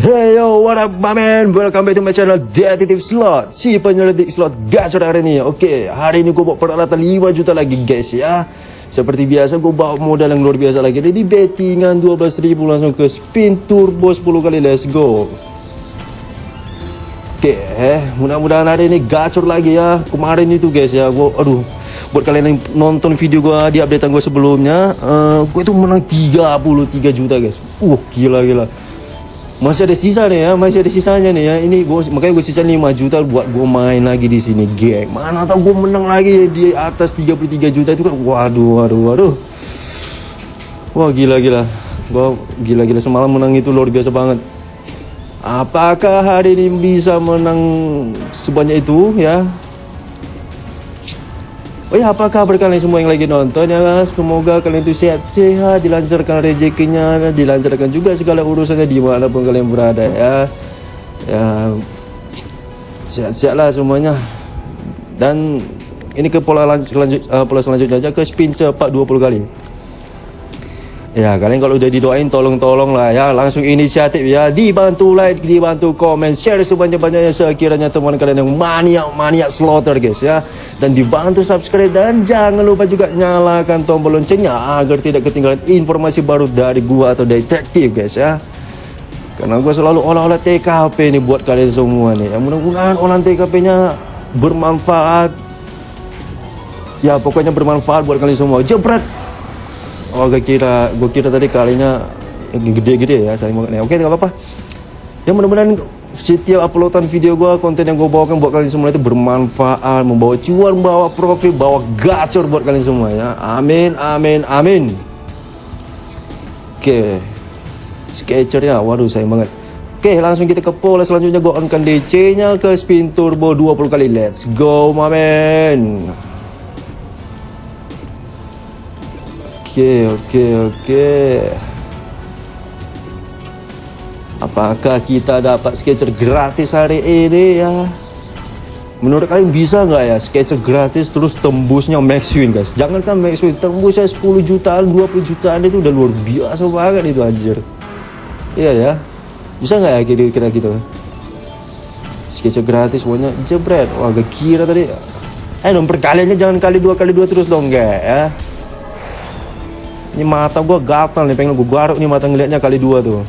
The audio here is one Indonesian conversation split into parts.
Hey yo, what up my man? Welcome back to my channel Detective Slot. Si penyelidik slot gacor hari ini Oke, hari ini gue bawa peralatan 5 juta lagi guys ya. Seperti biasa gue bawa modal yang luar biasa lagi. Jadi bettingan 12 ribu langsung ke spin turbo 10 kali. Let's go. Oke, eh, mudah-mudahan hari ini gacor lagi ya. Kemarin itu guys ya gue, Aduh, buat kalian yang nonton video gue di updatean gue sebelumnya uh, Gue itu menang 33 juta guys. Uh, gila-gila masih ada sisa nih ya, masih ada sisanya nih ya. Ini gua makanya gue sisa 5 juta buat gue main lagi di sini, geng. Mana tahu gue menang lagi di atas 33 juta itu kan. Waduh, waduh, waduh. Wah, gila-gila. Gua gila-gila semalam menang itu luar biasa banget. Apakah hari ini bisa menang sebanyak itu ya? Oh ya apa kabar kalian semua yang lagi nonton ya? Semoga kalian itu sehat-sehat Dilancarkan rezekinya Dilancarkan juga segala urusannya Dimanapun kalian berada ya. Ya Sehat-sehat lah semuanya. Dan Ini ke pola, lanjut, uh, pola selanjutnya aja Ke spin cepat 20 kali Ya kalian kalau udah didoain tolong-tolong lah ya. Langsung inisiatif ya. Dibantu like, dibantu komen Share sebanyak-banyaknya. Sekiranya teman kalian yang maniak-maniak slaughter guys ya. Dan dibantu subscribe. Dan jangan lupa juga nyalakan tombol loncengnya Agar tidak ketinggalan informasi baru dari gua atau detektif guys ya. Karena gua selalu olah-olah TKP nih buat kalian semua nih ya. Mudah-mudahan olahan TKP nya bermanfaat. Ya pokoknya bermanfaat buat kalian semua. Jebret Oh gue kira gue kira tadi kalinya gede-gede ya saya mau Oke nggak apa-apa. Ya mudah-mudahan setiap uploadan video gue konten yang gue bawakan buat kalian semua itu bermanfaat membawa cuan membawa profit bawa gacor buat kalian semua ya. Amin amin amin. Oke. Sketcher ya waduh sayang banget. Oke langsung kita ke pola selanjutnya. Gue onkan DC nya ke spin turbo 20 kali. Let's go my Oke, oke, oke. Apakah kita dapat sketcher gratis hari ini ya? Menurut kalian bisa nggak ya sketcher gratis terus tembusnya max win guys? Jangan kan max win, tembusnya 10 jutaan, 20 jutaan itu udah luar biasa banget itu anjir. Iya ya. Bisa nggak ya kira-kira gitu? Sketcher gratis pokoknya jebret. Wah, gak kira tadi. Eh dong perkaliannya jangan kali dua kali dua terus dong gak ya? Ini mata gue gatal nih, pengen gue garuk nih mata ngeliatnya kali dua tuh.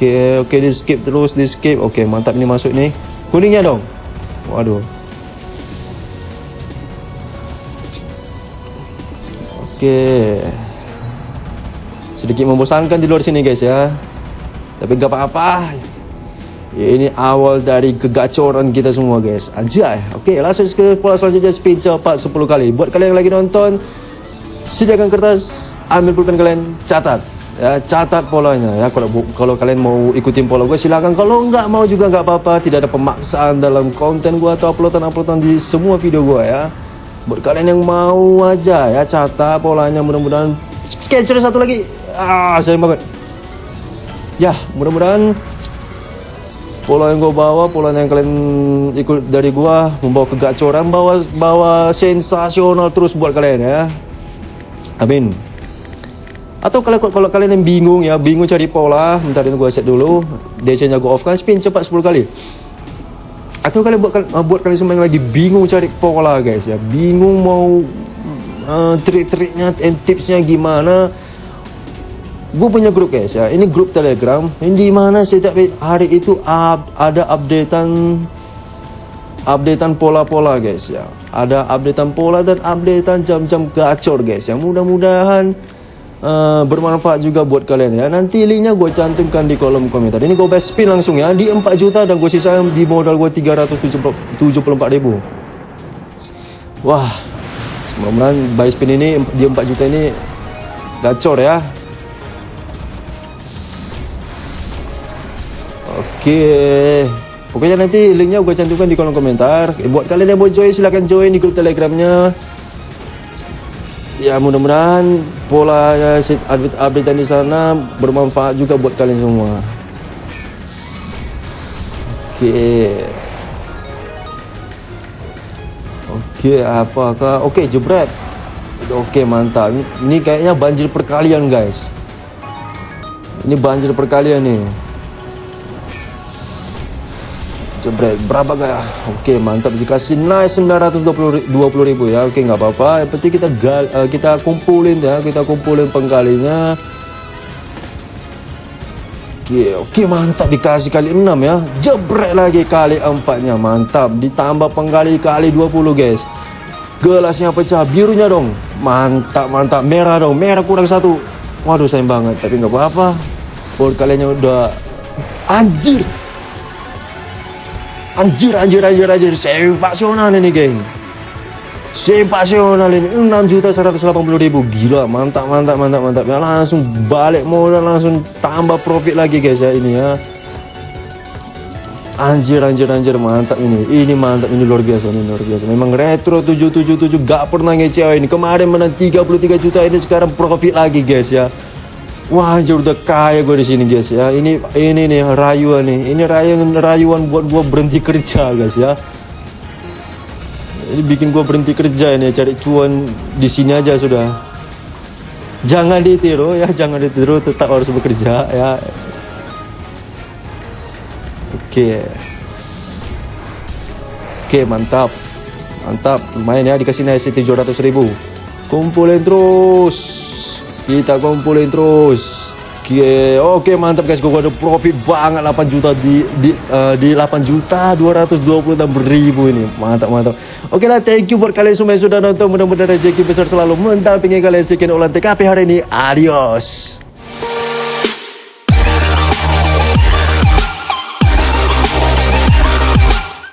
Oke, oke di skip terus, di skip. Oke, mantap ini masuk nih. Kuningnya dong. Waduh. Oke. Sedikit membosankan di luar sini guys ya. Tapi gak apa-apa. Ini awal dari kegacoran kita semua guys. Anjay. Oke langsung ke pola selanjutnya. Spin cepat 10 kali. Buat kalian yang lagi nonton Sediakan kertas Ambil pulpen kalian Catat. Ya Catat polanya. Ya Kalau kalau kalian mau ikutin pola gue silakan. Kalau nggak mau juga nggak apa-apa. Tidak ada pemaksaan dalam konten gue Atau uploadan-uploadan di semua video gue ya. Buat kalian yang mau aja ya Catat polanya. Mudah-mudahan Sketcher satu lagi. Ah sayang banget. Ya mudah-mudahan pola yang gue bawa, pola yang kalian ikut dari gue membawa kegacoran, bawa bawa sensasional terus buat kalian ya. Amin. Atau kalau kalau kalian yang bingung ya, bingung cari pola, bentar ini gue set dulu. DC-nya gue off kan, spin cepat 10 kali. Atau kalian buat buat kalian semua yang lagi bingung cari pola guys ya, bingung mau uh, trik-triknya and tipsnya gimana gue punya grup guys ya ini grup telegram. Di mana setiap hari itu ada updatean updatean pola-pola guys ya. Ada updatean pola dan updatean jam-jam gacor guys ya. Mudah-mudahan uh, bermanfaat juga buat kalian ya. Nanti linknya gue cantumkan di kolom komentar. Ini gue best spin langsung ya. Di 4 juta dan gue sisa di modal gue 374 ribu. Wah mudah-mudahan buy spin ini di 4 juta ini gacor ya Oke. Pokoknya nanti linknya gue cantumkan di kolom komentar. Eh, buat kalian yang mau join silahkan join di grup telegramnya. Ya mudah-mudahan pola ya, update update di sana bermanfaat juga buat kalian semua. Oke. Oke, apakah Oke, jebret. Oke, mantap. Ini kayaknya banjir perkalian, guys. Ini banjir perkalian nih. Jebret, berapa gak? Oke, mantap dikasih nice 920 ribu ya. Oke, nggak apa-apa. Yang penting kita gal, uh, kita kumpulin ya, kita kumpulin pengkalinya. Oke, oke mantap dikasih kali 6 ya. Jebret lagi kali empatnya, mantap. Ditambah penggali kali 20 guys. Gelasnya pecah, birunya dong. Mantap, mantap. Merah dong, merah kurang satu. Waduh sayang banget, tapi nggak apa-apa. Board kaliannya udah anjir Anjir, anjir, anjir, anjir. Sensasional ini, geng. Sensasional ini. 6 juta 180 ribu. Gila, mantap, mantap, mantap, mantap. Ya, langsung balik modal, langsung tambah profit lagi, guys, ya. Ini, ya. Anjir, anjir, anjir. Mantap ini. Ini mantap. Ini luar biasa, ini luar biasa. Memang retro 777 gak pernah ngecewain. Kemarin menang 33 juta ini sekarang profit lagi, guys, ya. Wah anjir udah kaya gue di sini guys ya. Ini ini nih rayuan nih. Ini rayuan rayuan buat gue berhenti kerja guys ya. Ini bikin gue berhenti kerja ini cari cuan di sini aja sudah. Jangan ditiru ya, jangan ditiru tetap harus bekerja ya. Oke. Oke, mantap. Mantap, lumayan ya dikasih nasi 700 ribu. Kumpulin terus kita kumpulin terus Oke, oke mantap guys, gue ada profit banget 8 juta di di uh, di 8 juta 226 ribu ini, mantap mantap. Oke lah, thank you buat kalian semua yang sudah nonton, mudah-mudahan rezeki besar selalu mendampingi kalian sekian ulang TKP hari ini. Adios.